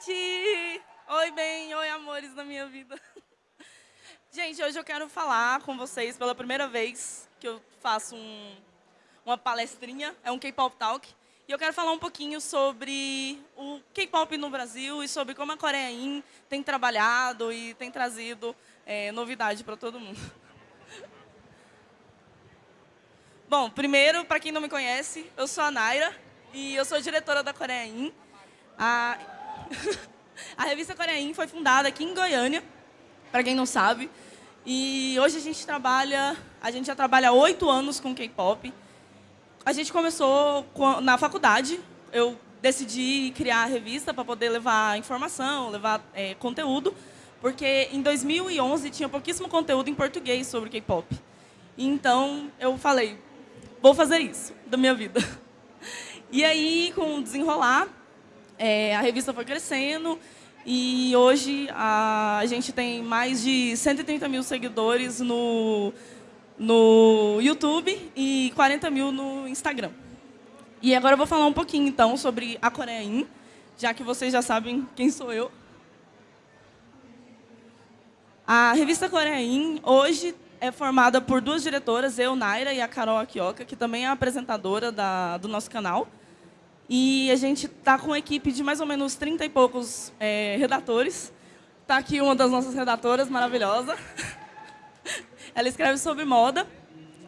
gente! Oi, bem, oi, amores da minha vida. Gente, hoje eu quero falar com vocês pela primeira vez que eu faço um, uma palestrinha, é um K-Pop Talk. E eu quero falar um pouquinho sobre o K-Pop no Brasil e sobre como a Coreia In tem trabalhado e tem trazido é, novidade para todo mundo. Bom, primeiro, para quem não me conhece, eu sou a Naira e eu sou diretora da Coreia In. a revista Coreia In foi fundada aqui em Goiânia, para quem não sabe. E hoje a gente trabalha, a gente já trabalha oito anos com K-pop. A gente começou na faculdade, eu decidi criar a revista para poder levar informação, levar é, conteúdo, porque em 2011 tinha pouquíssimo conteúdo em português sobre K-pop. Então eu falei, vou fazer isso da minha vida. E aí, com o desenrolar, é, a revista foi crescendo e hoje a, a, gente tem mais de 130 mil seguidores no, no YouTube e 40 mil no Instagram. E agora eu vou falar um pouquinho, então, sobre a Coreia In, já que vocês já sabem quem sou eu. A revista Coreia In, hoje, é formada por duas diretoras, eu, Naira, e a Carol Akioka, que também é apresentadora da, do nosso canal. E a gente está com uma equipe de mais ou menos 30 e poucos é, redatores. Está aqui uma das nossas redatoras, maravilhosa. Ela escreve sobre moda.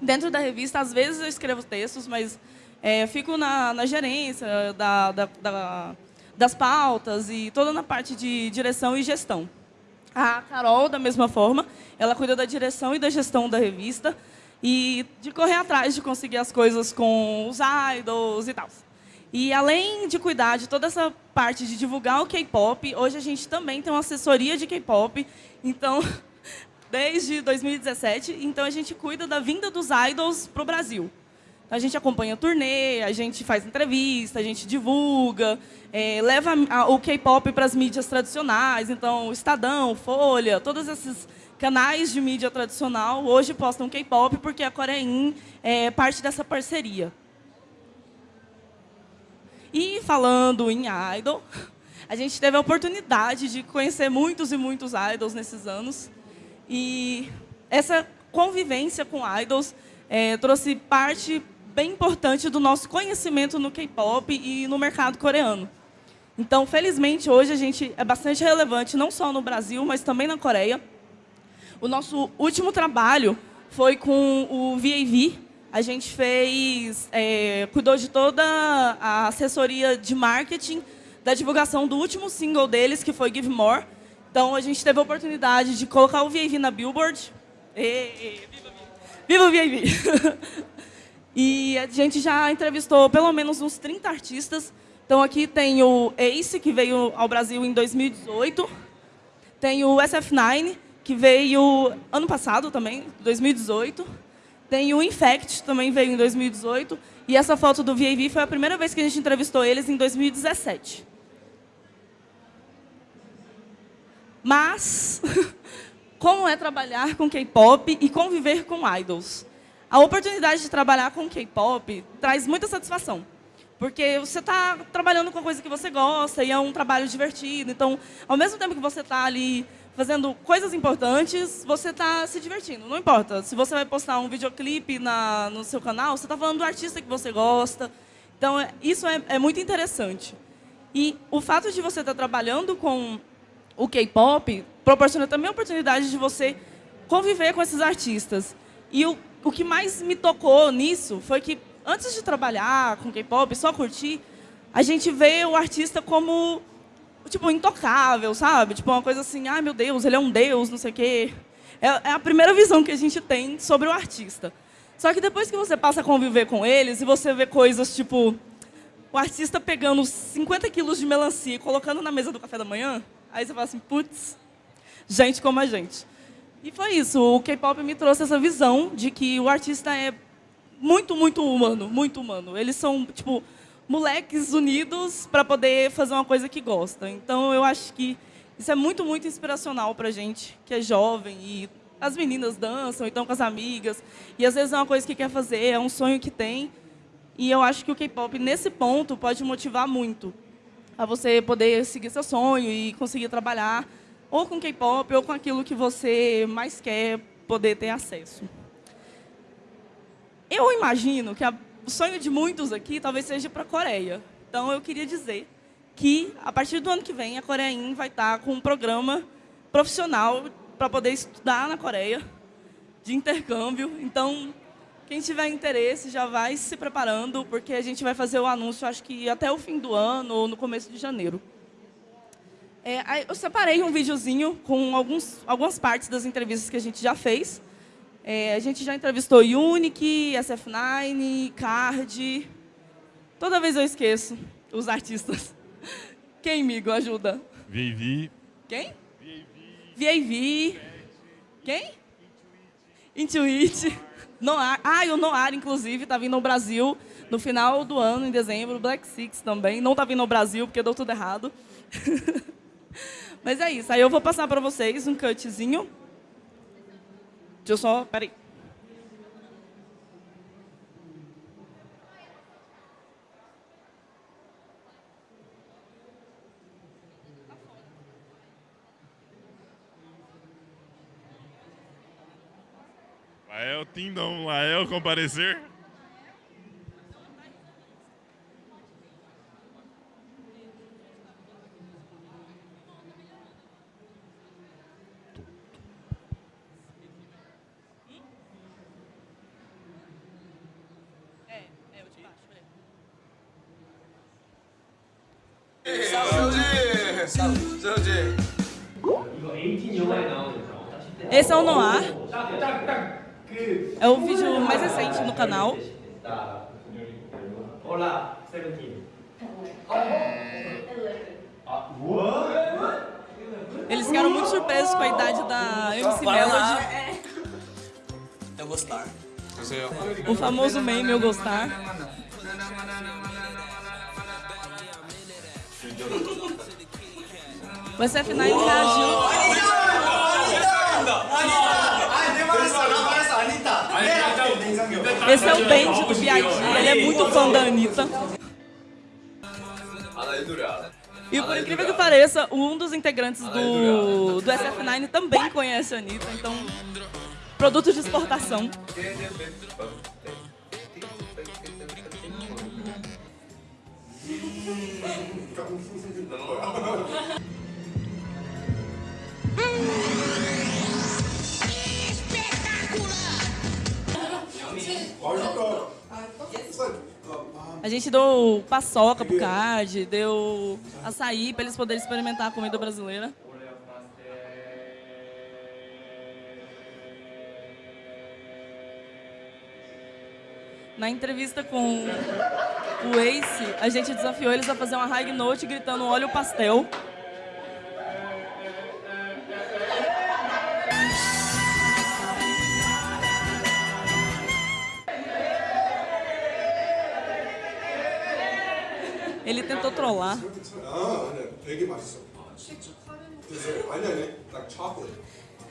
Dentro da revista, às vezes eu escrevo textos, mas é, fico na, na gerência da, da, da, das pautas e toda na parte de direção e gestão. A Carol, da mesma forma, ela cuida da direção e da gestão da revista e de correr atrás de conseguir as coisas com os idols e tal. E além de cuidar de toda essa parte de divulgar o K-pop, hoje a gente também tem uma assessoria de K-pop. Então, desde 2017, então a gente cuida da vinda dos idols para o Brasil. A gente acompanha a turnê, a gente faz entrevista, a gente divulga, é, leva o K-pop para as mídias tradicionais, então Estadão, Folha, todos esses canais de mídia tradicional hoje postam K-pop porque a Coreia é parte dessa parceria. E falando em idol, a gente teve a oportunidade de conhecer muitos e muitos idols nesses anos. E essa convivência com idols é, trouxe parte bem importante do nosso conhecimento no K-pop e no mercado coreano. Então, felizmente, hoje a gente é bastante relevante, não só no Brasil, mas também na Coreia. O nosso último trabalho foi com o VAV. A gente fez, é, cuidou de toda a assessoria de marketing da divulgação do último single deles, que foi Give More. Então, a gente teve a oportunidade de colocar o VAV na Billboard. E, viva, viva o! E a gente já entrevistou pelo menos uns 30 artistas. Então aqui tem o Ace, que veio ao Brasil em 2018. Tem o SF9, que veio ano passado também, 2018. Tem o Infect, também veio em 2018. E essa foto do VAV foi a primeira vez que a gente entrevistou eles em 2017. Mas, como é trabalhar com K-pop e conviver com idols? A oportunidade de trabalhar com K-pop traz muita satisfação. Porque você está trabalhando com a coisa que você gosta e é um trabalho divertido. Então, ao mesmo tempo que você está ali fazendo coisas importantes, você está se divertindo. Não importa. Se você vai postar um videoclipe na, no seu canal, você está falando do artista que você gosta. Então, é, isso é, é muito interessante. E o fato de você estar tá trabalhando com o K-pop proporciona também a oportunidade de você conviver com esses artistas. E o o que mais me tocou nisso foi que, antes de trabalhar com K-pop, só curtir, a gente vê o artista como, tipo, intocável, sabe? Tipo, uma coisa assim, ai, meu Deus, ele é um deus, não sei o quê. É, é a primeira visão que a gente tem sobre o artista. Só que depois que você passa a conviver com eles e você vê coisas tipo o artista pegando 50 quilos de melancia e colocando na mesa do café da manhã, aí você fala assim, putz, gente como a gente. E foi isso, o K-pop me trouxe essa visão de que o artista é muito, muito humano, muito humano. Eles são, tipo, moleques unidos para poder fazer uma coisa que gosta. Então, eu acho que isso é muito, muito inspiracional para a gente, que é jovem e as meninas dançam, então com as amigas. E às vezes é uma coisa que quer fazer, é um sonho que tem. E eu acho que o K-pop, nesse ponto, pode motivar muito. a você poder seguir seu sonho e conseguir trabalhar ou com K-pop ou com aquilo que você mais quer poder ter acesso. Eu imagino que a, o sonho de muitos aqui talvez seja para a Coreia. Então, eu queria dizer que, a partir do ano que vem, a Coreia vai estar com um programa profissional para poder estudar na Coreia, de intercâmbio. Então, quem tiver interesse já vai se preparando, porque a gente vai fazer o anúncio, acho que até o fim do ano ou no começo de janeiro. É, eu separei um videozinho com alguns, algumas partes das entrevistas que a gente já fez. É, a gente já entrevistou Unique, SF9, Card. Toda vez eu esqueço os artistas. Quem, amigo, ajuda? VAV. Quem? VAV. Quem? Intuit. Noir. Ah, e o Noir, inclusive, está vindo ao Brasil no final do ano, em dezembro. Black Six também. Não está vindo ao Brasil, porque deu tudo errado. Mas é isso. Aí eu vou passar para vocês um cutzinho. Deixa eu só... Peraí. Lael Tindom, Lael comparecer. Esse é É o vídeo mais recente no canal. Olá, Seventeen. Eles ficaram muito surpresos com a idade da MC Melody. Eu gostar. O famoso meme Eu Gostar. O SF9 reagiu. Esse é o Benji do B.I.G. Ele é muito fã da Anitta. E por incrível que pareça, um dos integrantes do, do SF9 também conhece a Anitta. Então, produto de exportação. A gente deu paçoca pro card, deu açaí para eles poderem experimentar a comida brasileira. Na entrevista com o Ace, a gente desafiou eles a fazer uma high note gritando olha o pastel. 니. 딱 chocolate.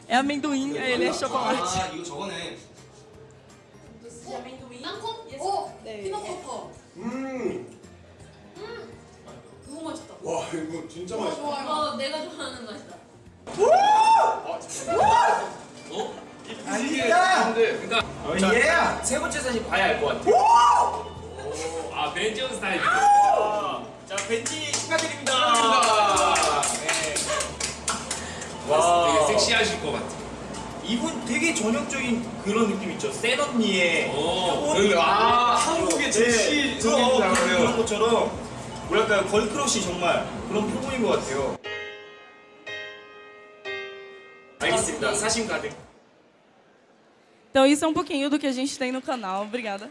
É amendoim, aí ele é chocolate. 아 이거 저거네. 땅콩? 오! 피넛버터. 음. 너무 맛있다. 와 이거 진짜 맛있다. 이거 내가 좋아하는 맛이다. 자, 세 번째 사진 봐야 알 것 같아. 아, 벤지온 스타일. 자, 벤지 축하드립니다. 네. 와, 되게 섹시하실 것 같아. 이분 되게 전형적인 그런 느낌 있죠. 센 언니의 아, 한국의 제시 그런 그런 것처럼 뭐랄까요 걸크러쉬 정말 그런 표본인 것 같아요. 알겠습니다. 사심 가득. Então, isso é um pouquinho do que a gente tem no canal. Obrigada.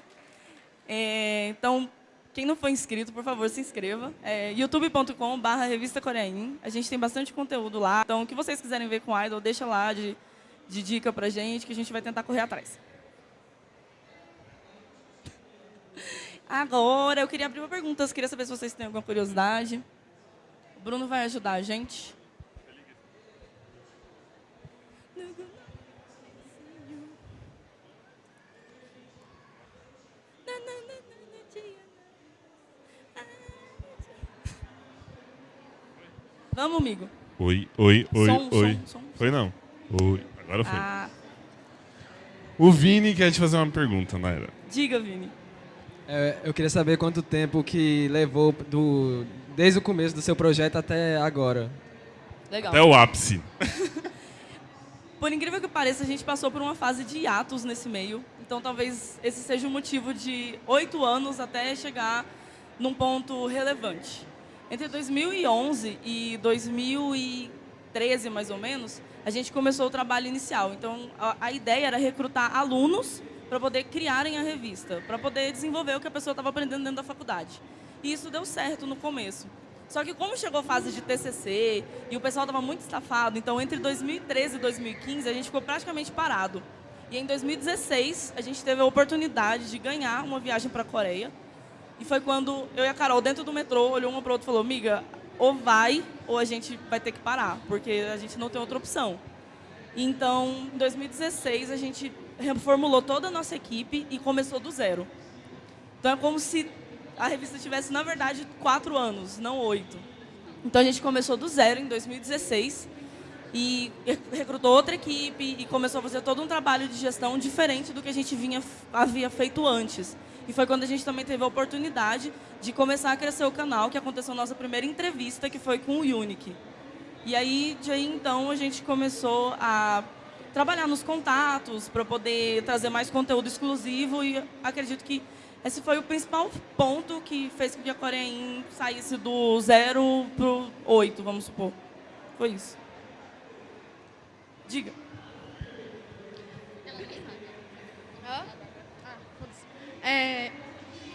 É, então, quem não for inscrito, por favor, se inscreva. É youtube.com.br Revista Coreain. A gente tem bastante conteúdo lá. Então, o que vocês quiserem ver com Idol, deixa lá de, de dica pra gente, que a gente vai tentar correr atrás. Agora, eu queria abrir uma pergunta. Eu queria saber se vocês têm alguma curiosidade. O Bruno vai ajudar a gente. Vamos, amigo. Oi, oi, oi, Som, oi. som, som. Foi não. Oi. Agora foi. Ah, O Vini quer te fazer uma pergunta, Naira. diga, Vini. É, eu queria saber quanto tempo que levou do, desde o começo do seu projeto até agora. Legal. Até o ápice. Por incrível que pareça, a gente passou por uma fase de hiatos nesse meio. Então, talvez esse seja o motivo de oito anos até chegar num ponto relevante. Entre 2011 e 2013, mais ou menos, a gente começou o trabalho inicial. Então, a, a ideia era recrutar alunos para poder criarem a revista, para poder desenvolver o que a pessoa estava aprendendo dentro da faculdade. E isso deu certo no começo. Só que como chegou a fase de TCC e o pessoal estava muito estafado, então entre 2013 e 2015 a gente ficou praticamente parado. E em 2016 a gente teve a oportunidade de ganhar uma viagem para a Coreia. E foi quando eu e a Carol, dentro do metrô, olhou uma para outra e falou: Miga, ou vai ou a gente vai ter que parar, porque a gente não tem outra opção. Então, em 2016 a gente reformulou toda a nossa equipe e começou do zero. Então é como se a revista tivesse, na verdade, quatro anos, não oito. Então a gente começou do zero em 2016 e recrutou outra equipe e começou a fazer todo um trabalho de gestão diferente do que a gente vinha, havia feito antes. E foi quando a gente também teve a oportunidade de começar a crescer o canal, que aconteceu a nossa primeira entrevista, que foi com o Unique. E aí, de aí então, a gente começou a trabalhar nos contatos para poder trazer mais conteúdo exclusivo e acredito que esse foi o principal ponto que fez com que a Coreia saísse do zero para o oito, vamos supor. Foi isso. Diga. É,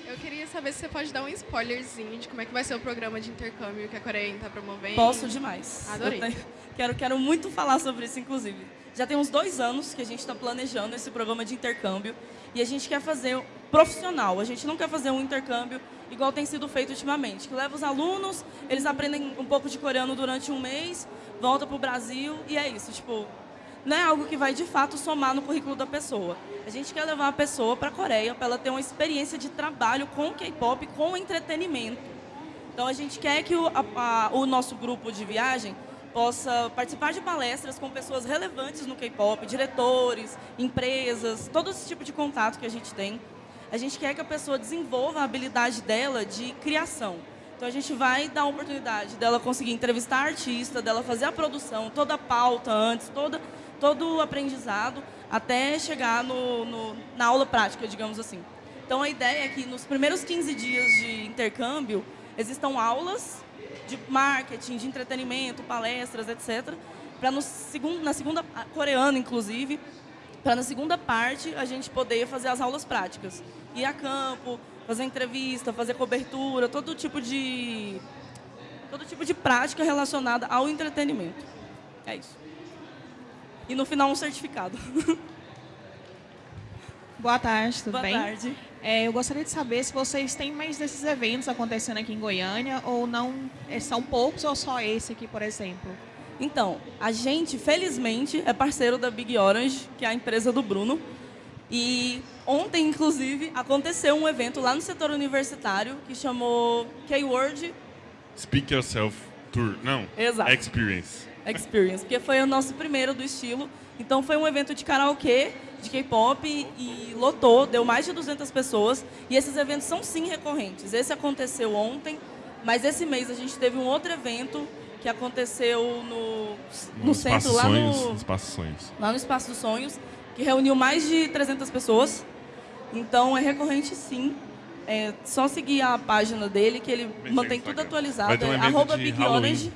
eu queria saber se você pode dar um spoilerzinho de como é que vai ser o programa de intercâmbio que a Coreia está promovendo. Posso demais. Adorei. Tenho- quero, quero muito falar sobre isso, inclusive. Já tem uns dois anos que a gente está planejando esse programa de intercâmbio e a gente quer fazer profissional. A gente não quer fazer um intercâmbio igual tem sido feito ultimamente, que leva os alunos, eles aprendem um pouco de coreano durante um mês, volta para o Brasil e é isso. Tipo, não é algo que vai de fato somar no currículo da pessoa. A gente quer levar a pessoa para a Coreia para ela ter uma experiência de trabalho com K-pop, com entretenimento. Então a gente quer que o, a- a- o nosso grupo de viagem possa participar de palestras com pessoas relevantes no K-pop, diretores, empresas, todo esse tipo de contato que a gente tem. A gente quer que a pessoa desenvolva a habilidade dela de criação. Então a gente vai dar a oportunidade dela conseguir entrevistar artista, dela fazer a produção, toda a pauta antes, toda, todo o aprendizado, até chegar no, no- na aula prática, digamos assim. Então a ideia é que nos primeiros 15 dias de intercâmbio existam aulas de marketing, de entretenimento, palestras, etc. Para na segunda coreana, inclusive, para na segunda parte a gente poder fazer as aulas práticas, ir a campo, fazer entrevista, fazer cobertura, todo tipo de todo tipo de prática relacionada ao entretenimento. É isso. E no final um certificado. Boa tarde, tudo Boa bem? tarde. É, eu gostaria de saber se vocês têm mais desses eventos acontecendo aqui em Goiânia ou não, é, são poucos ou só esse aqui, por exemplo? Então, a gente, felizmente, é parceiro da Big Orange, que é a empresa do Bruno. E ontem, inclusive, aconteceu um evento lá no setor universitário que chamou K-Word Speak Yourself Tour. Não. Exato. Experience. Experience, porque foi o nosso primeiro do estilo. Então foi um evento de karaokê, de K-pop e lotou, deu mais de 200 pessoas. E esses eventos são sim recorrentes. Esse aconteceu ontem, mas esse mês a gente teve um outro evento que aconteceu no, no centro, Espaço lá Sonhos. no, Espaço Sonhos. lá no Espaço dos Sonhos, que reuniu mais de 300 pessoas. Então é recorrente sim. É só seguir a página dele, que ele Bem, mantém tudo atualizado. É arroba Big Halloween. Orange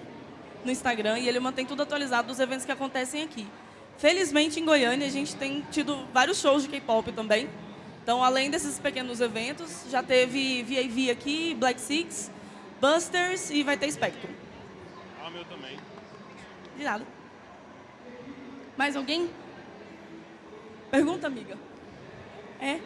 no Instagram e ele mantém tudo atualizado dos eventos que acontecem aqui. Felizmente, em Goiânia, a gente tem tido vários shows de K-pop também. Então, além desses pequenos eventos, já teve VAV aqui, Black Six, Busters e vai ter Spectrum. Ah, meu também. De nada. Mais alguém? Pergunta, amiga. É?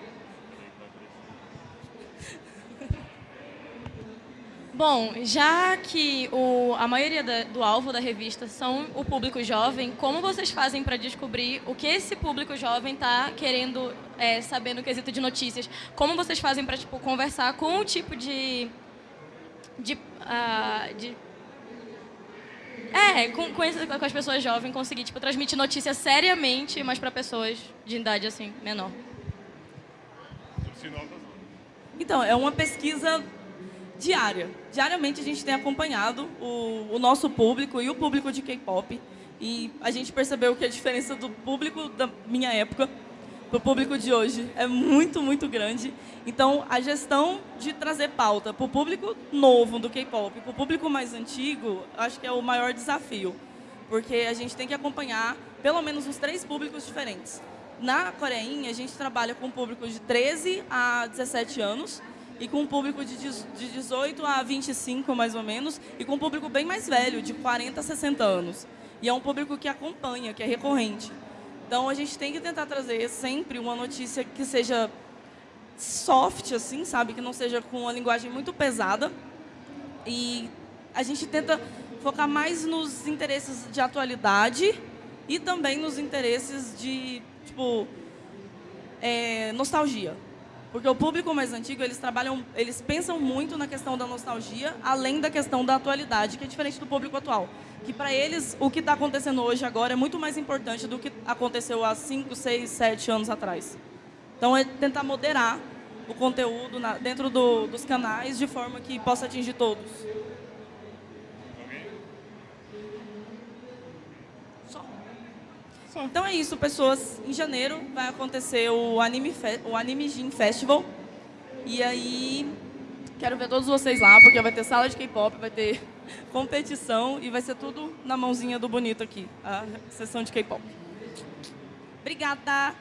Bom, já que o, a maioria da- do alvo da revista são o público jovem, como vocês fazem para descobrir o que esse público jovem está querendo é, saber no quesito de notícias? Como vocês fazem para tipo, conversar com o tipo de, de, ah, de É, com, com, esse- com as pessoas jovens, conseguir, tipo, transmitir notícia seriamente, mas para pessoas de idade, assim, menor. Então, é uma pesquisa diária. Diariamente a gente tem acompanhado o, o nosso público e o público de K-pop. E a gente percebeu que a diferença do público da minha época para o público de hoje é muito, muito grande. Então, a gestão de trazer pauta para o público novo do K-pop, para o público mais antigo, acho que é o maior desafio. Porque a gente tem que acompanhar pelo menos os três públicos diferentes. Na Coreinha, a gente trabalha com um público de 13 a 17 anos e com um público de de 18 a 25, mais ou menos, e com um público bem mais velho, de 40 a 60 anos. E é um público que acompanha, que é recorrente. Então, a gente tem que tentar trazer sempre uma notícia que seja soft, assim, sabe? Que não seja com uma linguagem muito pesada. E a gente tenta focar mais nos interesses de atualidade e também nos interesses de, tipo, é, nostalgia. Porque o público mais antigo, eles trabalham, eles pensam muito na questão da nostalgia, além da questão da atualidade, que é diferente do público atual. Que para eles, o que está acontecendo hoje agora é muito mais importante do que aconteceu há 5, 6, 7 anos atrás. Então, é tentar moderar o conteúdo na- dentro do- dos canais de forma que possa atingir todos. Então é isso, pessoas. Em janeiro vai acontecer o Anime, Fe o Anime Festival. E aí, quero ver todos vocês lá, porque vai ter sala de K-pop, vai ter competição e vai ser tudo na mãozinha do bonito aqui, a sessão de K-pop. Obrigada!